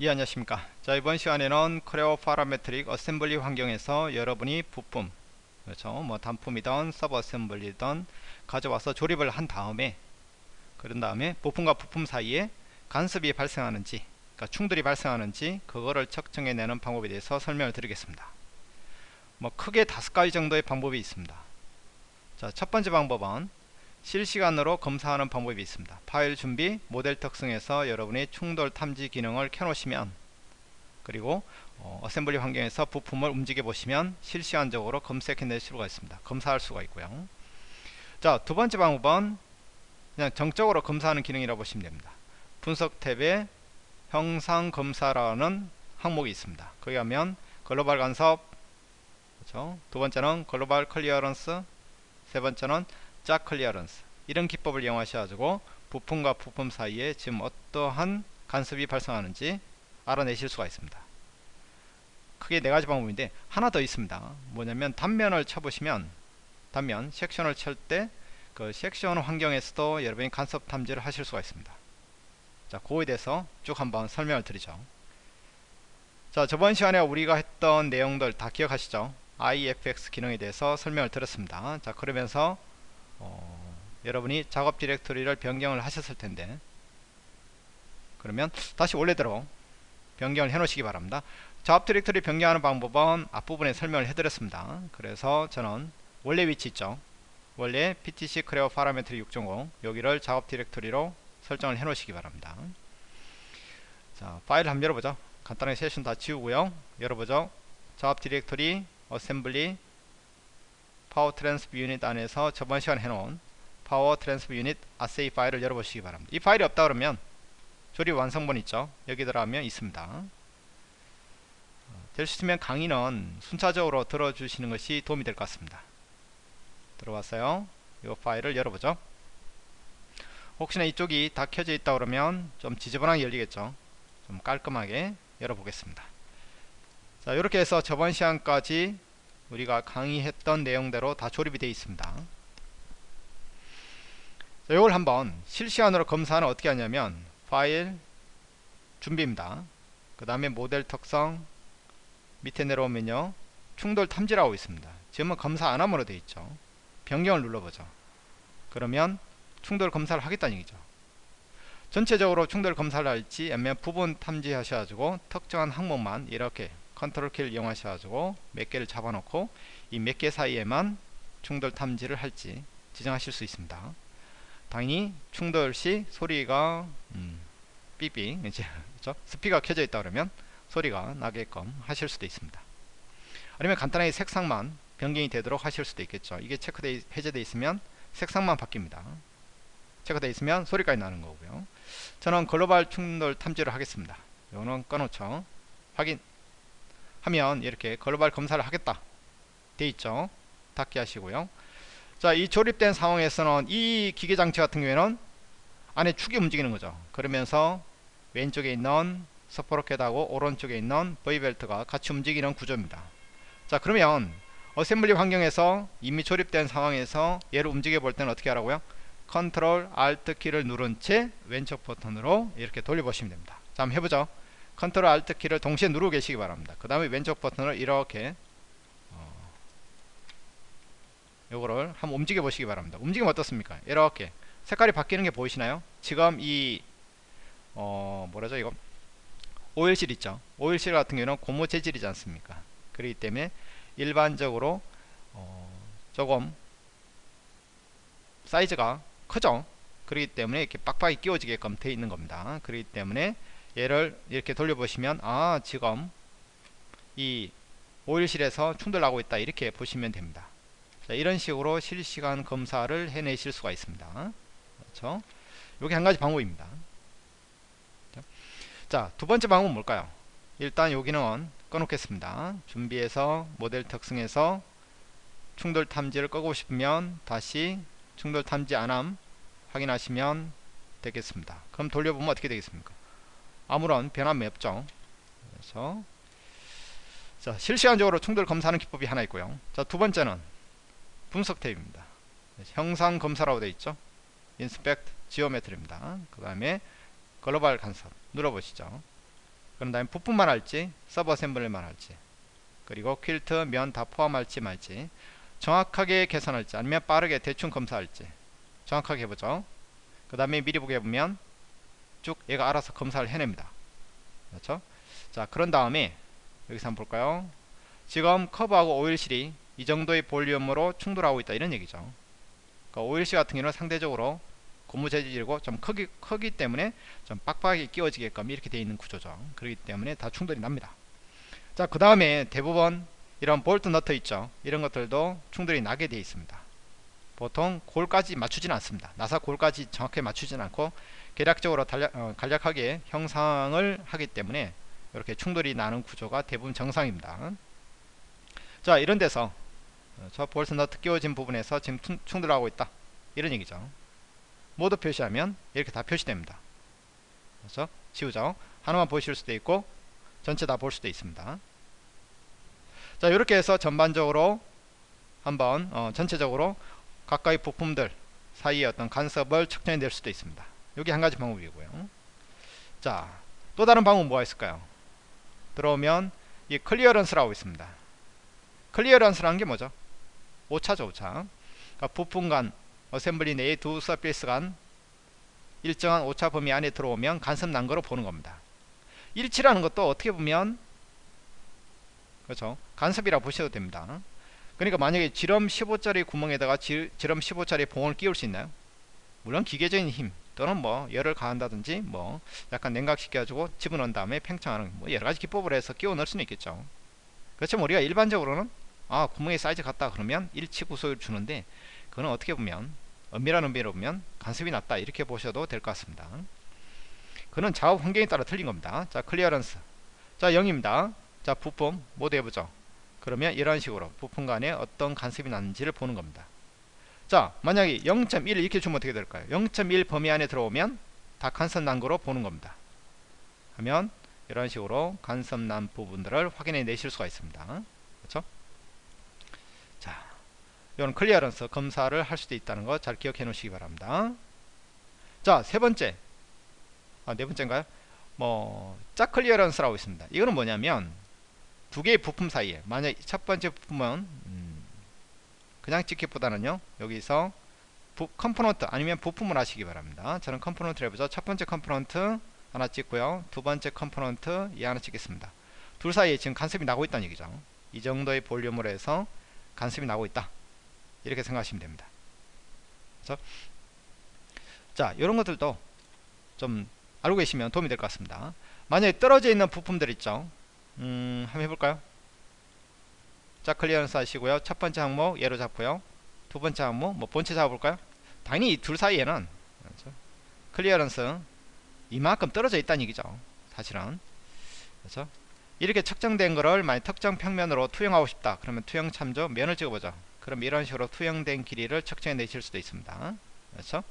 예 안녕하십니까. 자 이번 시간에는 Creo Parametric assembly 환경에서 여러분이 부품 그렇죠? 뭐 단품이든 sub assembly든 가져와서 조립을 한 다음에 그런 다음에 부품과 부품 사이에 간섭이 발생하는지 그러니까 충돌이 발생하는지 그거를 측정해 내는 방법에 대해서 설명을 드리겠습니다. 뭐 크게 다섯 가지 정도의 방법이 있습니다. 자 첫 번째 방법은 실시간으로 검사하는 방법이 있습니다. 파일 준비, 모델 특성에서 여러분이 충돌 탐지 기능을 켜놓으시면 그리고 어, assembly 환경에서 부품을 움직여 보시면 실시간적으로 검색해낼 수가 있습니다. 검사할 수가 있고요. 자, 두 번째 방법은 그냥 정적으로 검사하는 기능이라고 보시면 됩니다. 분석 탭에 형상 검사라는 항목이 있습니다. 거기 하면 글로벌 간섭, 그렇죠? 두 번째는 global clearance, 세 번째는 짝 clearance 이런 기법을 이용하셔가지고 부품과 부품 사이에 지금 어떠한 간섭이 발생하는지 알아내실 수가 있습니다. 크게 네 가지 방법인데 하나 더 있습니다. 뭐냐면 단면을 쳐보시면 단면 섹션을 칠 때 그 섹션 환경에서도 여러분이 간섭 탐지를 하실 수가 있습니다. 자, 그거에 대해서 쭉 한번 설명을 드리죠. 자, 저번 시간에 우리가 했던 내용들 다 기억하시죠? IFX 기능에 대해서 설명을 드렸습니다. 자, 그러면서 어, 여러분이 작업 디렉토리를 변경을 하셨을 텐데. 그러면 다시 원래대로 변경을 해 놓으시기 바랍니다. 작업 디렉토리 변경하는 방법은 앞부분에 설명을 해드렸습니다. 그래서 저는 원래 위치 있죠? 원래 PTC Creo Parametric 6.0 여기를 작업 디렉토리로 설정을 해 놓으시기 바랍니다. 자 파일 한번 열어보죠. 간단하게 세션 다 지우고요. 열어보죠. 작업 디렉토리 assembly power transfer unit 안에서 저번 시간에 해놓은 power transfer unit assy 파일을 열어보시기 바랍니다. 이 파일이 없다 그러면 조립 완성본 있죠. 여기 들어가면 있습니다. 될 수 있으면 강의는 순차적으로 들어주시는 것이 도움이 될 것 같습니다. 들어왔어요. 이 파일을 열어보죠. 혹시나 이쪽이 다 켜져 있다 그러면 좀 지저분하게 열리겠죠. 좀 깔끔하게 열어보겠습니다. 자 이렇게 해서 저번 시간까지 우리가 강의했던 내용대로 다 조립이 되어 있습니다. 이걸 한번 실시간으로 검사는 어떻게 하냐면 파일 준비입니다. 그 다음에 모델 특성 밑에 내려오면요 충돌 탐지라고 있습니다. 지금은 검사 안함으로 되어 있죠. 변경을 눌러보죠. 그러면 충돌 검사를 하겠다는 얘기죠. 전체적으로 충돌 검사를 할지 아니면 부분 탐지하셔가지고 특정한 항목만 이렇게 컨트롤 키를 이용하셔 가지고 몇 개를 잡아 놓고 이 몇 개 사이에만 충돌 탐지를 할지 지정하실 수 있습니다. 당연히 충돌 시 소리가 음, 삐삐 이제 그렇죠? 스피커가 켜져 있다 그러면 소리가 나게끔 하실 수도 있습니다. 아니면 간단하게 색상만 변경이 되도록 하실 수도 있겠죠. 이게 체크돼 해제되어 있으면 색상만 바뀝니다. 체크되어 있으면 소리까지 나는 거고요. 저는 글로벌 충돌 탐지를 하겠습니다. 이거는 꺼놓죠. 확인 하면 이렇게 글로벌 검사를 하겠다. 돼 있죠? 닫기 하시고요. 자 이 조립된 상황에서는 이 기계 장치 같은 경우에는 안에 축이 움직이는 거죠. 그러면서 왼쪽에 있는 sprocket하고 오른쪽에 있는 V벨트가 같이 움직이는 구조입니다. 자 그러면 assembly 환경에서 이미 조립된 상황에서 얘를 움직여 볼 때는 어떻게 하라고요? 컨트롤 Alt 키를 누른 채 왼쪽 버튼으로 이렇게 돌려보시면 됩니다. 자 한번 해보죠 컨트롤 Alt 키를 동시에 누르고 계시기 바랍니다. 그 다음에 왼쪽 버튼을 이렇게 어, 요거를 한번 움직여 보시기 바랍니다. 움직이면 어떻습니까? 이렇게. 색깔이 바뀌는 게 보이시나요? 지금 이 어, 뭐라죠 이거? oil seal 있죠? oil seal 같은 경우는 고무 재질이지 않습니까? 그렇기 때문에 일반적으로 어, 조금 사이즈가 크죠? 그렇기 때문에 이렇게 빡빡이 끼워지게끔 되어 있는 겁니다. 그렇기 때문에 얘를 이렇게 돌려보시면 아 지금 이 오일실에서 충돌하고 있다. 이렇게 보시면 됩니다. 자, 이런 식으로 실시간 검사를 해내실 수가 있습니다. 그렇죠? 이게 한 가지 방법입니다. 자 두번째 방법은 뭘까요? 일단 여기는 꺼놓겠습니다. 준비해서 모델 특성에서 충돌 탐지를 끄고 싶으면 다시 충돌 탐지 안함 확인하시면 되겠습니다. 그럼 돌려보면 어떻게 되겠습니까 아무런 변함이 없죠. 그래서 자, 실시간적으로 충돌 검사하는 기법이 하나 있고요. 자, 두 번째는 분석 탭입니다. 형상 검사라고 되어 있죠. inspect geometry입니다. 그 다음에 글로벌 간섭 눌러보시죠. 그런 다음에 부품만 할지 sub assembly만 할지 그리고 quilt 면 다 포함할지 말지 정확하게 계산할지 아니면 빠르게 대충 검사할지 정확하게 해보죠 그 다음에 미리 보게 보면 쭉 얘가 알아서 검사를 해냅니다. 그렇죠? 자 그런 다음에 여기서 한번 볼까요? 지금 커버하고 oil seal이 이 정도의 볼륨으로 충돌하고 있다. 이런 얘기죠. 그러니까 오일실 같은 경우는 상대적으로 고무 재질이고 좀 크기, 크기 때문에 좀 빡빡하게 끼워지게끔 이렇게 되어 있는 구조죠. 그렇기 때문에 다 충돌이 납니다. 자 그 다음에 대부분 이런 볼트 너트 있죠. 이런 것들도 충돌이 나게 되어 있습니다. 보통 골까지 맞추지는 않습니다. 나사 골까지 정확하게 맞추지는 않고 계략적으로 달략, 어, 간략하게 형상을 하기 때문에 이렇게 충돌이 나는 구조가 대부분 정상입니다. 자 이런 데서 저 볼트 너트 끼워진 부분에서 지금 충돌하고 있다. 이런 얘기죠. 모두 표시하면 이렇게 다 표시됩니다. 그래서 지우죠. 하나만 보실 수도 있고 전체 다 볼 수도 있습니다. 자 이렇게 해서 전반적으로 한번 어, 전체적으로 가까이 부품들 사이에 어떤 간섭을 측정해 낼 수도 있습니다 여기 한 가지 방법이고요. 자 또 다른 방법 뭐가 있을까요? 들어오면 이 clearance라고 있습니다. clearance라는 게 뭐죠? 오차죠 오차. 그러니까 부품 간 assembly 내의 두 surface 간 일정한 오차 범위 안에 들어오면 간섭 난 거로 보는 겁니다. 일치라는 것도 어떻게 보면 그렇죠? 간섭이라 보셔도 됩니다. 그러니까 만약에 지름 15짜리 구멍에다가 지, 지름 15짜리 봉을 끼울 수 있나요? 물론 기계적인 힘 또는 뭐 열을 가한다든지 뭐 약간 냉각시켜 가지고 집어넣은 다음에 팽창하는 뭐 여러가지 기법을 해서 끼워 넣을 수는 있겠죠. 그렇지만 우리가 일반적으로는 아 구멍의 사이즈 같다 그러면 일치 구속을 주는데 그거는 어떻게 보면 엄밀한 의미로 보면 간섭이 낮다 이렇게 보셔도 될 것 같습니다. 그는 작업 환경에 따라 틀린 겁니다. 자 clearance. 자 0입니다. 자 부품 모두 해보죠. 그러면 이런 식으로 부품 간에 어떤 간섭이 났는지를 보는 겁니다 자 만약에 0.1 이렇게 주면 어떻게 될까요? 0.1 범위 안에 들어오면 다 간섭 난 거로 보는 겁니다. 하면 이런 식으로 간섭 난 부분들을 확인해 내실 수가 있습니다. 그렇죠? 자 이런 clearance 검사를 할 수도 있다는 거 잘 기억해 놓으시기 바랍니다. 자 세 번째. 아 네 번째인가요? 뭐 짝 clearance라고 있습니다. 이거는 뭐냐면 두 개의 부품 사이에 만약 첫 번째 부품은 음 그냥 찍기보다는요 여기서 부, component 아니면 부품을 하시기 바랍니다. 저는 component를 해보죠. 첫 번째 component 하나 찍고요. 두 번째 component 이 하나 찍겠습니다. 둘 사이에 지금 간섭이 나고 있다는 얘기죠. 이 정도의 볼륨으로 해서 간섭이 나고 있다. 이렇게 생각하시면 됩니다. 그래서 자 이런 것들도 좀 알고 계시면 도움이 될 것 같습니다. 만약에 떨어져 있는 부품들 있죠? 음, 한번 해볼까요? 자, clearance 하시고요. 첫 번째 항목 예로 잡고요. 두 번째 항목 뭐 본체 잡아볼까요? 당연히 이 둘 사이에는 그렇죠? clearance 이만큼 떨어져 있다는 얘기죠. 사실은 그렇죠? 이렇게 측정된 거를 만약 특정 평면으로 투영하고 싶다. 그러면 투영 참조 면을 찍어보죠. 그럼 이런 식으로 투영된 길이를 측정해 내실 수도 있습니다. 그렇죠?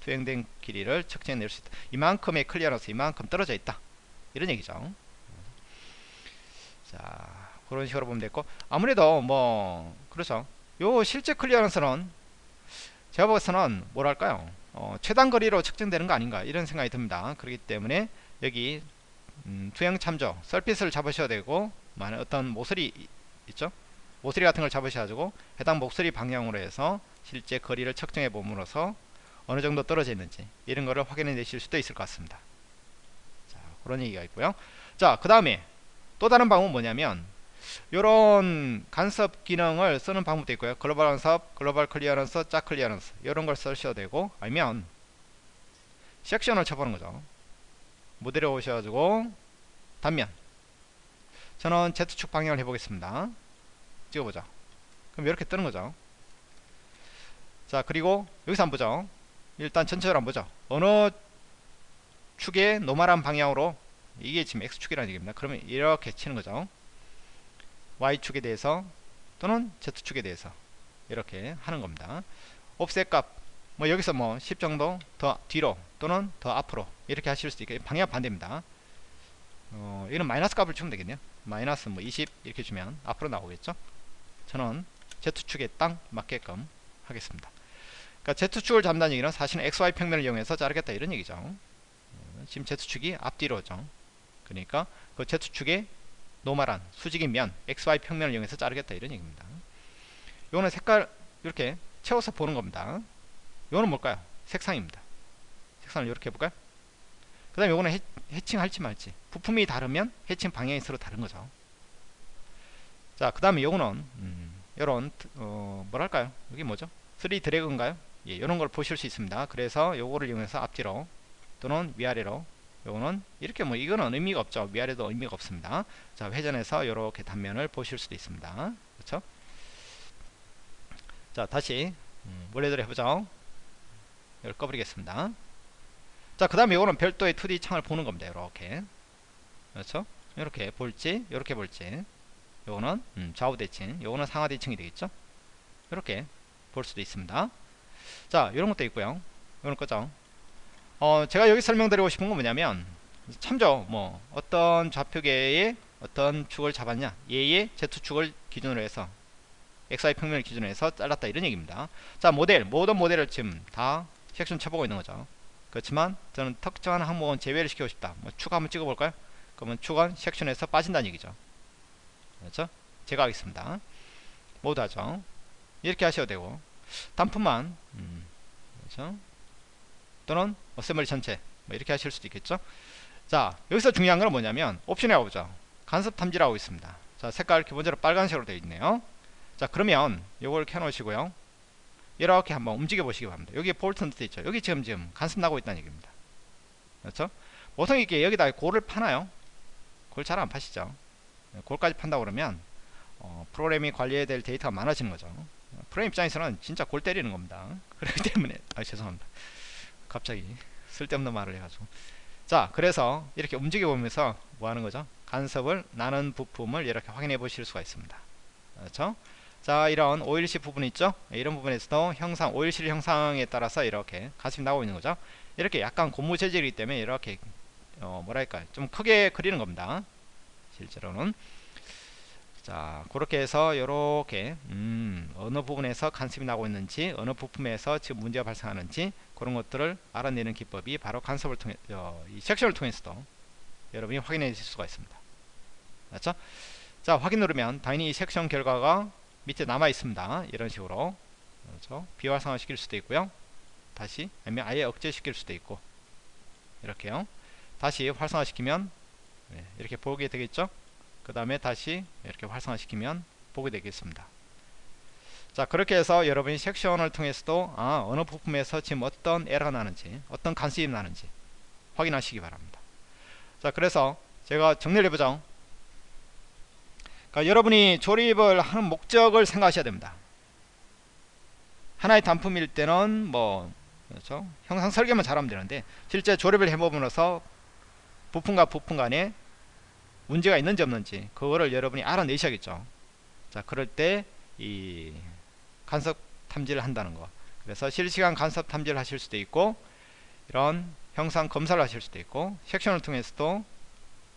투영된 길이를 측정해 낼 수 있다. 이만큼의 clearance 이만큼 떨어져 있다. 이런 얘기죠. 자 그런 식으로 보면 되고 아무래도 뭐 그렇죠. 요 실제 클리어런스는 제가 보고서는 뭐랄까요? 어, 최단 거리로 측정되는 거 아닌가 이런 생각이 듭니다. 그렇기 때문에 여기 음, 투영 참조 설핏을 잡으셔야 되고 만약 어떤 모서리 있죠? 모서리 같은 걸 잡으셔가지고 해당 목소리 방향으로 해서 실제 거리를 측정해 봄으로써 어느 정도 떨어져 있는지 이런 거를 확인해 내실 수도 있을 것 같습니다. 자 그런 얘기가 있고요. 자 그 다음에 또 다른 방법은 뭐냐면 이런 간섭 기능을 쓰는 방법도 있고요. 글로벌 간섭, 글로벌 clearance, 짝 clearance. 이런 걸 쓰셔도 되고 아니면 섹션을 쳐보는 거죠. 모델에 오셔가지고 단면. 저는 Z축 방향을 해보겠습니다. 찍어보죠. 그럼 이렇게 뜨는 거죠. 자 그리고 여기서 한번 보죠. 일단 전체적으로 한번 보죠. 어느 축의 normal한 방향으로 이게 지금 X축이라는 얘기입니다. 그러면 이렇게 치는 거죠. Y축에 대해서 또는 Z축에 대해서 이렇게 하는 겁니다. offset 값 뭐 여기서 뭐 10 정도 더 뒤로 또는 더 앞으로 이렇게 하실 수도 있고 방향 반대입니다. 어, 이는 마이너스 값을 주면 되겠네요. 마이너스 뭐 20 이렇게 주면 앞으로 나오겠죠. 저는 Z축에 딱 맞게끔 하겠습니다. 그러니까 Z축을 잡는다는 얘기는 사실은 XY 평면을 이용해서 자르겠다 이런 얘기죠. 어, 지금 Z축이 앞뒤로죠. 그러니까 그 Z축의 normal한 수직인 면 XY 평면을 이용해서 자르겠다 이런 얘기입니다. 요거는 색깔 이렇게 채워서 보는 겁니다. 요거는 뭘까요? 색상입니다. 색상을 이렇게 해볼까요? 그 다음에 요거는 해, 해칭 할지 말지. 부품이 다르면 해칭 방향이 서로 다른 거죠. 자그 다음에 요거는 음, 요런 어, 뭐랄까요? 여기 뭐죠? 3 드래그인가요? 예, 이런 걸 보실 수 있습니다. 그래서 요거를 이용해서 앞뒤로 또는 위아래로 요거는 이렇게 뭐 이거는 의미가 없죠. 위아래도 의미가 없습니다. 자 회전해서 이렇게 단면을 보실 수도 있습니다. 그렇죠? 자 다시 음, 원래대로 해보죠. 이걸 꺼버리겠습니다. 자그 다음에 이거는 별도의 2D 창을 보는 겁니다. 이렇게. 그렇죠? 이렇게 볼지 이렇게 볼지. 요거는 음, 좌우 대칭. 요거는 상하 대칭이 되겠죠? 이렇게 볼 수도 있습니다. 자 이런 것도 있고요. 이런 거죠 어, 제가 여기 설명드리고 싶은 건 뭐냐면 참죠 뭐 어떤 좌표계의 어떤 축을 잡았냐 얘의 Z축을 기준으로 해서 XY 평면을 기준으로 해서 잘랐다 이런 얘기입니다. 자 모델 모든 모델을 지금 다 섹션 쳐보고 있는 거죠. 그렇지만 저는 특정한 항목은 제외를 시키고 싶다. 뭐 축 한번 찍어 볼까요? 그러면 축은 섹션에서 빠진다는 얘기죠. 그렇죠? 제가 하겠습니다. 모두 하죠. 이렇게 하셔도 되고. 단품만 음, 그렇죠? 또는 assembly 전체 뭐 이렇게 하실 수도 있겠죠? 자 여기서 중요한 건 뭐냐면 옵션에 가보죠. 간섭 탐지라고 있습니다. 자 색깔 기본적으로 빨간색으로 되어 있네요. 자 그러면 요걸 켜 놓으시고요. 이렇게 한번 움직여 보시기 바랍니다. 여기 볼트 넣어 있죠? 여기 지금 지금 간섭 나고 있다는 얘기입니다. 그렇죠? 보통 이게 여기다 골을 파나요? 골 잘 안 파시죠? 골까지 판다 그러면 어, 프로그램이 관리해야 될 데이터가 많아지는 거죠. 프로그램 입장에서는 진짜 골 때리는 겁니다. 그렇기 때문에 아 죄송합니다 갑자기 쓸데없는 말을 해가지고. 자 그래서 이렇게 움직여 보면서 뭐 하는 거죠? 간섭을 나는 부품을 이렇게 확인해 보실 수가 있습니다. 그렇죠? 자 이런 오일시 부분 있죠? 이런 부분에서도 형상 오일실 형상에 따라서 이렇게 간섭이 나오고 있는 거죠? 이렇게 약간 고무 재질이기 때문에 이렇게 어 뭐랄까 좀 크게 그리는 겁니다. 실제로는 자 그렇게 해서 이렇게 음, 어느 부분에서 간섭이 나고 있는지 어느 부품에서 지금 문제가 발생하는지 그런 것들을 알아내는 기법이 바로 간섭을 통해 어, 이 섹션을 통해서도 여러분이 확인해 줄 수가 있습니다. 맞죠? 자 확인 누르면 당연히 이 섹션 결과가 밑에 남아 있습니다. 이런 식으로. 그렇죠? 비활성화 시킬 수도 있고요. 다시 아니면 아예 억제 시킬 수도 있고. 이렇게요. 다시 활성화 시키면 네, 이렇게 보게 되겠죠 그 다음에 다시 이렇게 활성화시키면 보게 되겠습니다. 자 그렇게 해서 여러분이 섹션을 통해서도 아 어느 부품에서 지금 어떤 에러가 나는지 어떤 간섭이 나는지 확인하시기 바랍니다. 자 그래서 제가 정리를 해보죠. 그러니까 여러분이 조립을 하는 목적을 생각하셔야 됩니다. 하나의 단품일 때는 뭐 그렇죠? 형상 설계만 잘하면 되는데 실제 조립을 해보면서 부품과 부품 간에 문제가 있는지 없는지 그거를 여러분이 알아내셔야겠죠. 자 그럴 때 이 간섭 탐지를 한다는 거. 그래서 실시간 간섭 탐지를 하실 수도 있고 이런 형상 검사를 하실 수도 있고 섹션을 통해서도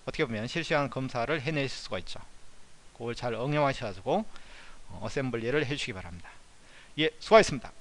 어떻게 보면 실시간 검사를 해내실 수가 있죠. 그걸 잘 응용하셔가지고 어셈블리를 해주시기 바랍니다. 예 수고하셨습니다